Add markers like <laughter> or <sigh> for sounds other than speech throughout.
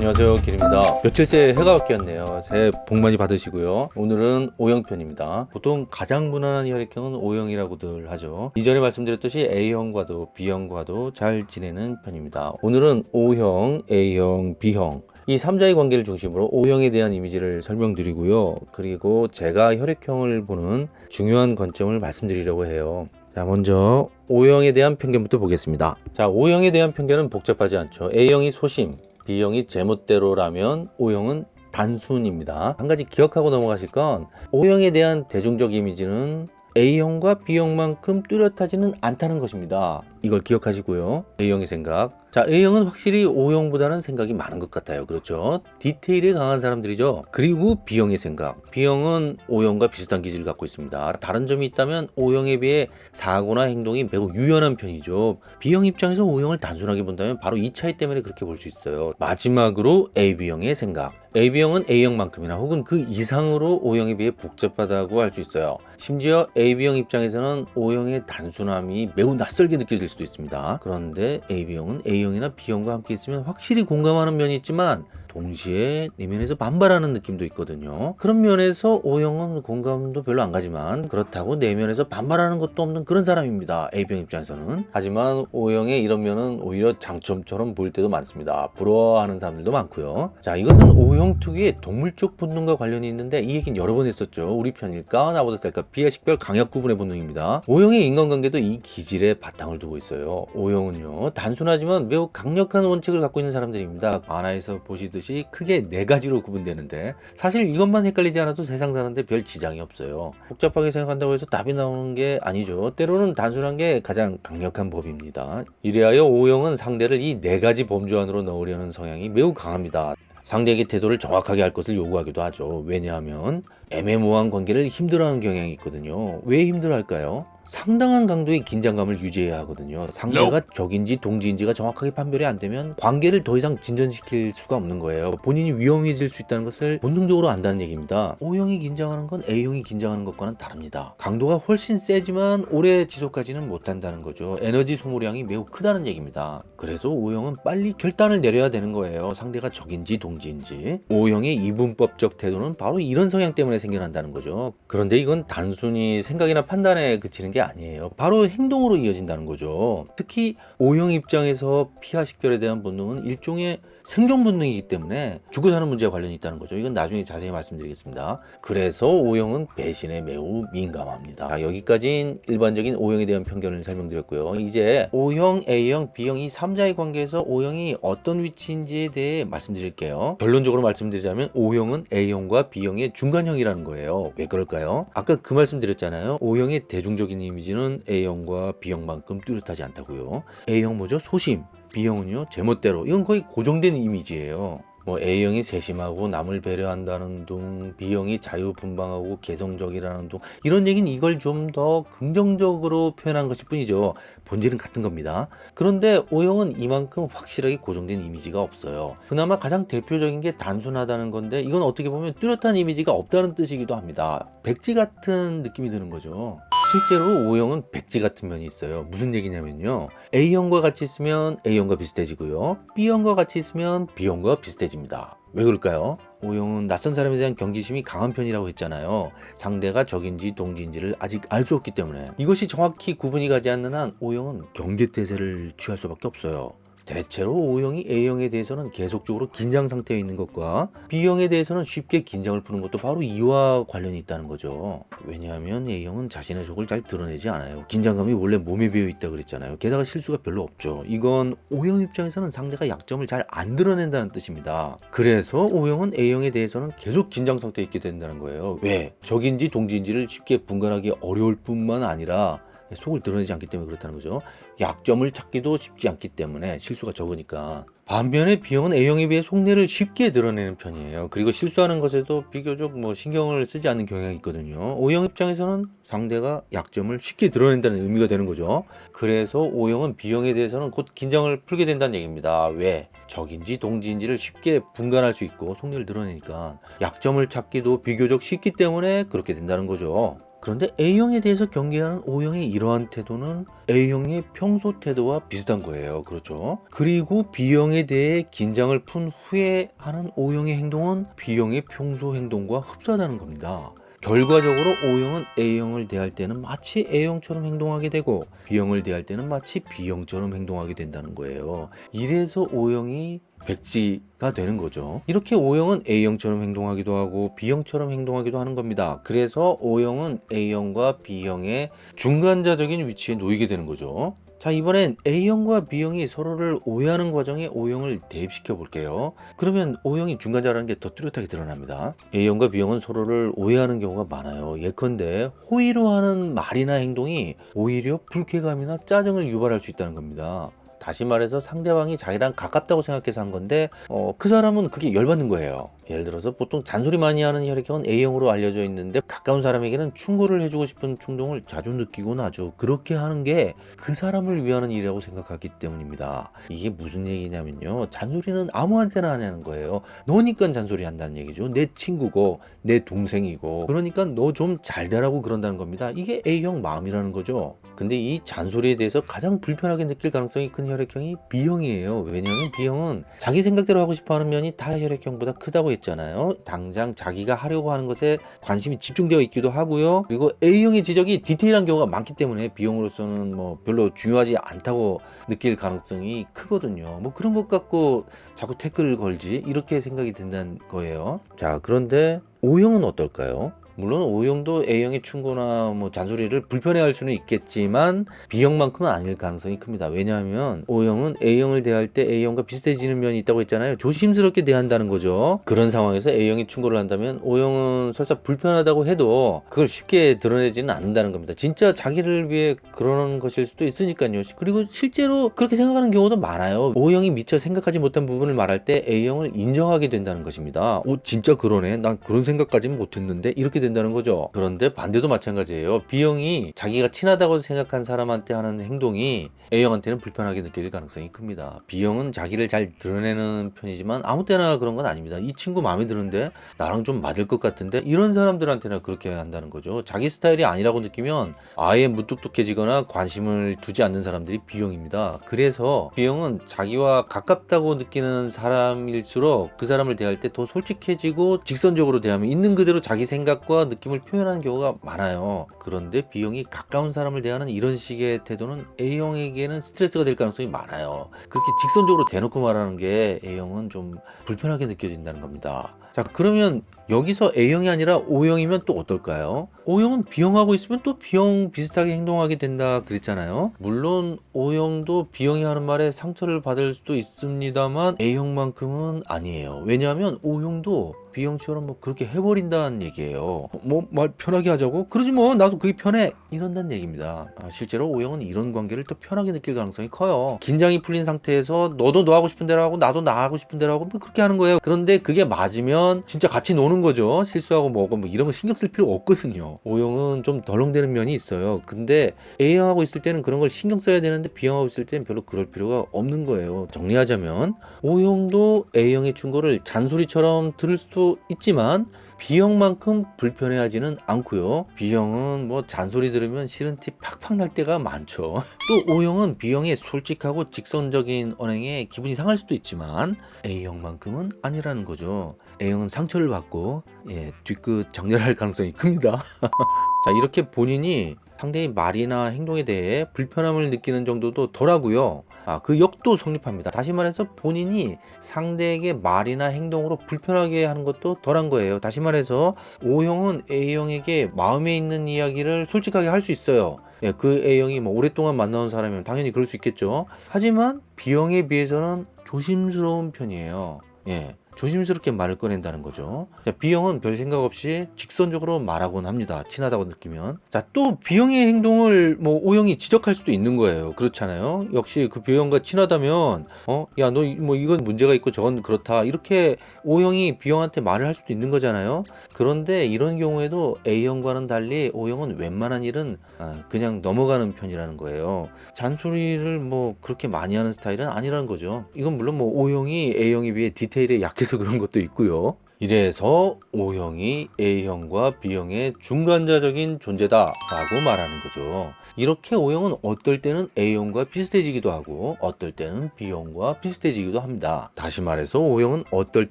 안녕하세요 길입니다. 며칠 새 해가 바뀌었네요. 새해 복 많이 받으시고요. 오늘은 O형편입니다. 보통 가장 무난한 혈액형은 O형이라고들 하죠. 이전에 말씀드렸듯이 A형과도 B형과도 잘 지내는 편입니다. 오늘은 O형, A형, B형. 이 3자의 관계를 중심으로 O형에 대한 이미지를 설명드리고요. 그리고 제가 혈액형을 보는 중요한 관점을 말씀드리려고 해요. 자 먼저 O형에 대한 편견부터 보겠습니다. 자 O형에 대한 편견은 복잡하지 않죠. A형이 소심 B형이 제멋대로라면 O형은 단순입니다. 한 가지 기억하고 넘어가실 건 O형에 대한 대중적 이미지는 A형과 B형만큼 뚜렷하지는 않다는 것입니다 이걸 기억하시고요. A형의 생각. 자 A형은 확실히 O형보다는 생각이 많은 것 같아요. 그렇죠? 디테일에 강한 사람들이죠. 그리고 B형의 생각. B형은 O형과 비슷한 기질을 갖고 있습니다. 다른 점이 있다면 O형에 비해 사고나 행동이 매우 유연한 편이죠. B형 입장에서 O형을 단순하게 본다면 바로 이 차이 때문에 그렇게 볼 수 있어요. 마지막으로 AB형의 생각. AB형은 A형만큼이나 혹은 그 이상으로 O형에 비해 복잡하다고 할 수 있어요. 심지어 AB형 입장에서는 O형의 단순함이 매우 낯설게 느껴질 수도 있습니다. 그런데 AB형은 A형이나 B형과 함께 있으면 확실히 공감하는 면이 있지만 동시에 내면에서 반발하는 느낌도 있거든요. 그런 면에서 O형은 공감도 별로 안 가지만 그렇다고 내면에서 반발하는 것도 없는 그런 사람입니다. A형 입장에서는. 하지만 O형의 이런 면은 오히려 장점처럼 보일 때도 많습니다. 부러워하는 사람들도 많고요. 자 이것은 O형 특유의 동물적 본능과 관련이 있는데 이 얘기는 여러 번 했었죠. 우리 편일까 나보다 셀까 비하 식별 강약 구분의 본능입니다. O형의 인간관계도 이 기질에 바탕을 두고 있어요. O형은요 단순하지만 매우 강력한 원칙을 갖고 있는 사람들입니다. 만화에서 보시듯 이 듯이 크게 네 가지로 구분되는데 사실 이것만 헷갈리지 않아도 세상 사는데 별 지장이 없어요. 복잡하게 생각한다고 해서 답이 나오는 게 아니죠. 때로는 단순한 게 가장 강력한 법입니다. 이래하여 O형은 상대를 이 네 가지 범주 안으로 넣으려는 성향이 매우 강합니다. 상대에게 태도를 정확하게 할 것을 요구하기도 하죠. 왜냐하면 애매모호한 관계를 힘들어하는 경향이 있거든요. 왜 힘들어할까요? 상당한 강도의 긴장감을 유지해야 하거든요. 상대가 적인지 동지인지가 정확하게 판별이 안 되면 관계를 더 이상 진전시킬 수가 없는 거예요. 본인이 위험해질 수 있다는 것을 본능적으로 안다는 얘기입니다. O형이 긴장하는 건 A형이 긴장하는 것과는 다릅니다. 강도가 훨씬 세지만 오래 지속하지는 못한다는 거죠. 에너지 소모량이 매우 크다는 얘기입니다. 그래서 O형은 빨리 결단을 내려야 되는 거예요. 상대가 적인지 동지인지. O형의 이분법적 태도는 바로 이런 성향 때문에 생겨난다는 거죠. 그런데 이건 단순히 생각이나 판단에 그치는 게 아니에요. 바로 행동으로 이어진다는 거죠. 특히 O형 입장에서 피하 식별에 대한 본능은 일종의 생존 본능이기 때문에 죽고 사는 문제와 관련이 있다는 거죠. 이건 나중에 자세히 말씀드리겠습니다. 그래서 O형은 배신에 매우 민감합니다. 자, 여기까지는 일반적인 O형에 대한 편견을 설명드렸고요. 이제 O형, A형, B형 이 3자의 관계에서 O형이 어떤 위치인지에 대해 말씀드릴게요. 결론적으로 말씀드리자면 O형은 A형과 B형의 중간형이라는 거예요. 왜 그럴까요? 아까 그 말씀 드렸잖아요. O형의 대중적인 이미지는 A형과 B형만큼 뚜렷하지 않다고요. A형 뭐죠? 소심 B형은요 제멋대로. 이건 거의 고정된 이미지예요. 뭐 A형이 세심하고 남을 배려한다는 둥 B형이 자유분방하고 개성적이라는 둥 이런 얘기는 이걸 좀 더 긍정적으로 표현한 것일 뿐이죠. 본질은 같은 겁니다. 그런데 O형은 이만큼 확실하게 고정된 이미지가 없어요. 그나마 가장 대표적인 게 단순하다는 건데 이건 어떻게 보면 뚜렷한 이미지가 없다는 뜻이기도 합니다. 백지 같은 느낌이 드는 거죠 실제로 O형은 백지 같은 면이 있어요. 무슨 얘기냐면요. A형과 같이 있으면 A형과 비슷해지고요. B형과 같이 있으면 B형과 비슷해집니다. 왜 그럴까요? O형은 낯선 사람에 대한 경계심이 강한 편이라고 했잖아요. 상대가 적인지 동지인지를 아직 알 수 없기 때문에. 이것이 정확히 구분이 가지 않는 한 O형은 경계태세를 취할 수밖에 없어요 대체로 O형이 A형에 대해서는 계속적으로 긴장 상태에 있는 것과 B형에 대해서는 쉽게 긴장을 푸는 것도 바로 이와 관련이 있다는 거죠. 왜냐하면 A형은 자신의 속을 잘 드러내지 않아요. 긴장감이 원래 몸에 배어 있다 그랬잖아요. 게다가 실수가 별로 없죠. 이건 O형 입장에서는 상대가 약점을 잘 안 드러낸다는 뜻입니다. 그래서 O형은 A형에 대해서는 계속 긴장 상태에 있게 된다는 거예요. 왜? 적인지 동지인지를 쉽게 분간하기 어려울 뿐만 아니라 속을 드러내지 않기 때문에 그렇다는 거죠. 약점을 찾기도 쉽지 않기 때문에 실수가 적으니까. 반면에 B형은 A형에 비해 속내를 쉽게 드러내는 편이에요. 그리고 실수하는 것에도 비교적 뭐 신경을 쓰지 않는 경향이 있거든요. O형 입장에서는 상대가 약점을 쉽게 드러낸다는 의미가 되는 거죠. 그래서 O형은 B형에 대해서는 곧 긴장을 풀게 된다는 얘기입니다. 왜? 적인지 동지인지를 쉽게 분간할 수 있고 속내를 드러내니까. 약점을 찾기도 비교적 쉽기 때문에 그렇게 된다는 거죠 그런데 A형에 대해서 경계하는 O형의 이러한 태도는 A형의 평소 태도와 비슷한 거예요. 그렇죠? 그리고 B형에 대해 긴장을 푼 후에 하는 O형의 행동은 B형의 평소 행동과 흡사하다는 겁니다. 결과적으로 O형은 A형을 대할 때는 마치 A형처럼 행동하게 되고 B형을 대할 때는 마치 B형처럼 행동하게 된다는 거예요. 이래서 O형이 백지가 되는 거죠. 이렇게 O형은 A형처럼 행동하기도 하고 B형처럼 행동하기도 하는 겁니다. 그래서 O형은 A형과 B형의 중간자적인 위치에 놓이게 되는 거죠. 자 이번엔 A형과 B형이 서로를 오해하는 과정에 O형을 대입시켜 볼게요. 그러면 O형이 중간자라는 게 더 뚜렷하게 드러납니다. A형과 B형은 서로를 오해하는 경우가 많아요. 예컨대 호의로 하는 말이나 행동이 오히려 불쾌감이나 짜증을 유발할 수 있다는 겁니다. 다시 말해서 상대방이 자기랑 가깝다고 생각해서 한 건데 어, 그 사람은 그게 열받는 거예요. 예를 들어서 보통 잔소리 많이 하는 혈액형은 A형으로 알려져 있는데 가까운 사람에게는 충고를 해주고 싶은 충동을 자주 느끼곤 하죠. 그렇게 하는 게 그 사람을 위하는 일이라고 생각하기 때문입니다. 이게 무슨 얘기냐면요. 잔소리는 아무한테나 하냐는 거예요. 너니까 잔소리 한다는 얘기죠. 내 친구고 내 동생이고 그러니까 너 좀 잘 되라고 그런다는 겁니다. 이게 A형 마음이라는 거죠. 근데 이 잔소리에 대해서 가장 불편하게 느낄 가능성이 큰 혈액형이 B형이에요. 왜냐하면 B형은 자기 생각대로 하고 싶어 하는 면이 다 혈액형보다 크다고 했잖아요. 당장 자기가 하려고 하는 것에 관심이 집중되어 있기도 하고요. 그리고 A형의 지적이 디테일한 경우가 많기 때문에 B형으로서는 뭐 별로 중요하지 않다고 느낄 가능성이 크거든요. 뭐 그런 것 갖고 자꾸 태클을 걸지 이렇게 생각이 된다는 거예요. 자 그런데 O형은 어떨까요? 물론 O형도 A형의 충고나 뭐 잔소리를 불편해할 수는 있겠지만 B형만큼은 아닐 가능성이 큽니다. 왜냐하면 O형은 A형을 대할 때 A형과 비슷해지는 면이 있다고 했잖아요. 조심스럽게 대한다는 거죠. 그런 상황에서 A형이 충고를 한다면 O형은 설사 불편하다고 해도 그걸 쉽게 드러내지는 않는다는 겁니다. 진짜 자기를 위해 그러는 것일 수도 있으니까요. 그리고 실제로 그렇게 생각하는 경우도 많아요. O형이 미처 생각하지 못한 부분을 말할 때 A형을 인정하게 된다는 것입니다. 오 진짜 그러네. 난 그런 생각까지는 못했는데 이렇게 된다는 거죠. 그런데 반대도 마찬가지예요. B형이 자기가 친하다고 생각한 사람한테 하는 행동이 A형한테는 불편하게 느낄 가능성이 큽니다. B형은 자기를 잘 드러내는 편이지만 아무 때나 그런 건 아닙니다. 이 친구 마음에 드는데 나랑 좀 맞을 것 같은데 이런 사람들한테는 그렇게 한다는 거죠. 자기 스타일이 아니라고 느끼면 아예 무뚝뚝해지거나 관심을 두지 않는 사람들이 B형입니다. 그래서 B형은 자기와 가깝다고 느끼는 사람일수록 그 사람을 대할 때 더 솔직해지고 직선적으로 대하면 있는 그대로 자기 생각과 느낌을 표현하는 경우가 많아요. 그런데 B형이 가까운 사람을 대하는 이런 식의 태도는 A형에게는 스트레스가 될 가능성이 많아요. 그렇게 직선적으로 대놓고 말하는 게 A형은 좀 불편하게 느껴진다는 겁니다. 자 그러면 여기서 A형이 아니라 O형이면 또 어떨까요? O형은 B형하고 있으면 또 B형 비슷하게 행동하게 된다 그랬잖아요. 물론 O형도 B형이 하는 말에 상처를 받을 수도 있습니다만 A형만큼은 아니에요. 왜냐하면 O형도 B형처럼 뭐 그렇게 해버린다는 얘기예요. 뭐 말 편하게 하자고? 그러지 뭐 나도 그게 편해 이런다는 얘기입니다. 아, 실제로 O형은 이런 관계를 또 편하게 느낄 가능성이 커요. 긴장이 풀린 상태에서 너도 너 하고 싶은 대로 하고 나도 나 하고 싶은 대로 하고 뭐 그렇게 하는 거예요. 그런데 그게 맞으면 진짜 같이 노는 거죠. 실수하고 뭐고 뭐 이런 거 신경 쓸 필요 없거든요. O형은 좀 덜렁대는 면이 있어요. 근데 A형하고 있을 때는 그런 걸 신경 써야 되는데 B형하고 있을 때는 별로 그럴 필요가 없는 거예요. 정리하자면 O형도 A형의 충고를 잔소리처럼 들을 수도 있지만 B형만큼 불편해하지는 않고요. B형은 뭐 잔소리 들으면 싫은 티 팍팍 날 때가 많죠. <laughs> 또 O형은 B형의 솔직하고 직선적인 언행에 기분이 상할 수도 있지만 A형만큼은 아니라는 거죠. A형은 상처를 받고 예, 뒤끝 정렬할 가능성이 큽니다. <laughs> 자 이렇게 본인이 상대의 말이나 행동에 대해 불편함을 느끼는 정도도 덜하고요. 아, 그 역도 성립합니다. 다시 말해서 본인이 상대에게 말이나 행동으로 불편하게 하는 것도 덜한 거예요. 다시 말해서 O형은 A형에게 마음에 있는 이야기를 솔직하게 할 수 있어요. 예, 그 A형이 뭐 오랫동안 만나온 사람이면 당연히 그럴 수 있겠죠. 하지만 B형에 비해서는 조심스러운 편이에요. 예. 조심스럽게 말을 꺼낸다는 거죠. 자, B형은 별 생각 없이 직선적으로 말하곤 합니다. 친하다고 느끼면. 자, 또 B형의 행동을 뭐 O형이 지적할 수도 있는 거예요. 그렇잖아요. 역시 그 B형과 친하다면, 어, 야, 너 뭐 이건 문제가 있고 저건 그렇다. 이렇게 O형이 B형한테 말을 할 수도 있는 거잖아요. 그런데 이런 경우에도 A형과는 달리 O형은 웬만한 일은 아, 그냥 넘어가는 편이라는 거예요. 잔소리를 뭐 그렇게 많이 하는 스타일은 아니라는 거죠. 이건 물론 뭐 O형이 A형에 비해 디테일에 약 해서 그런 것도 있고요. 이래서 O형이 A형과 B형의 중간자적인 존재다 라고 말하는 거죠. 이렇게 O형은 어떨 때는 A형과 비슷해지기도 하고 어떨 때는 B형과 비슷해지기도 합니다. 다시 말해서 O형은 어떨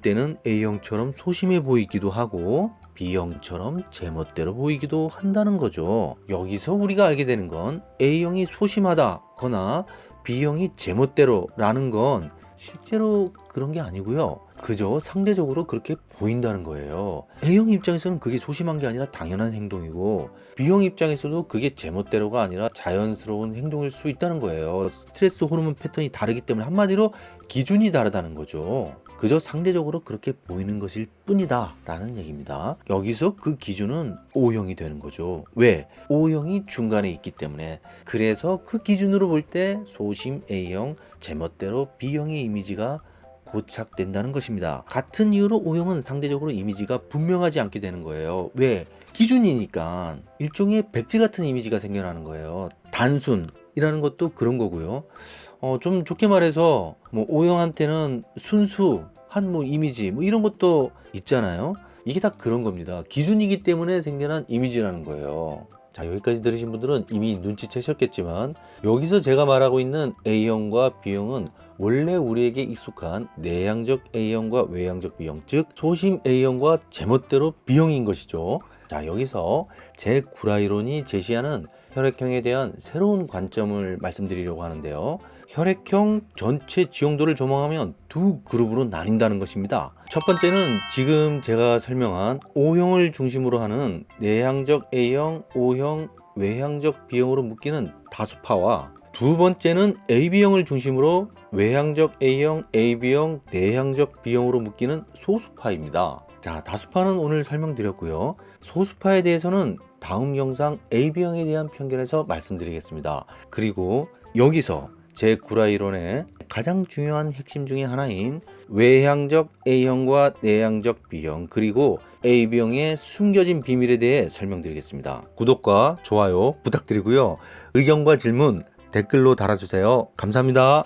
때는 A형처럼 소심해 보이기도 하고 B형처럼 제멋대로 보이기도 한다는 거죠. 여기서 우리가 알게 되는 건 A형이 소심하다거나 B형이 제멋대로 라는 건 실제로 그런 게 아니고요. 그저 상대적으로 그렇게 보인다는 거예요. A형 입장에서는 그게 소심한 게 아니라 당연한 행동이고 B형 입장에서도 그게 제멋대로가 아니라 자연스러운 행동일 수 있다는 거예요. 스트레스 호르몬 패턴이 다르기 때문에 한마디로 기준이 다르다는 거죠. 그저 상대적으로 그렇게 보이는 것일 뿐이다 라는 얘기입니다. 여기서 그 기준은 O형이 되는 거죠. 왜? O형이 중간에 있기 때문에 그래서 그 기준으로 볼 때 소심 A형, 제멋대로 B형의 이미지가 고착된다는 것입니다. 같은 이유로 O형은 상대적으로 이미지가 분명하지 않게 되는 거예요. 왜? 기준이니까 일종의 백지 같은 이미지가 생겨나는 거예요. 단순이라는 것도 그런 거고요. 어, 좀 좋게 말해서 뭐 O형한테는 순수한 뭐 이미지 뭐 이런 것도 있잖아요. 이게 다 그런 겁니다. 기준이기 때문에 생겨난 이미지라는 거예요. 자 여기까지 들으신 분들은 이미 눈치채셨겠지만 여기서 제가 말하고 있는 A형과 B형은 원래 우리에게 익숙한 내향적 A형과 외향적 B형 즉 소심 A형과 제멋대로 B형인 것이죠 자 여기서 제 구라이론이 제시하는 혈액형에 대한 새로운 관점을 말씀드리려고 하는데요 혈액형 전체 지형도를 조망하면 두 그룹으로 나뉜다는 것입니다. 첫 번째는 지금 제가 설명한 O형을 중심으로 하는 내향적 A형, O형, 외향적 B형으로 묶이는 다수파와 두 번째는 AB형을 중심으로 외향적 A형, AB형, 내향적 B형으로 묶이는 소수파입니다. 자, 다수파는 오늘 설명드렸고요. 소수파에 대해서는 다음 영상 AB형에 대한 편견에서 말씀드리겠습니다. 그리고 여기서 제 구라이론의 가장 중요한 핵심 중의 하나인 외향적 A형과 내향적 B형 그리고 AB형의 숨겨진 비밀에 대해 설명드리겠습니다. 구독과 좋아요 부탁드리고요. 의견과 질문 댓글로 달아주세요. 감사합니다.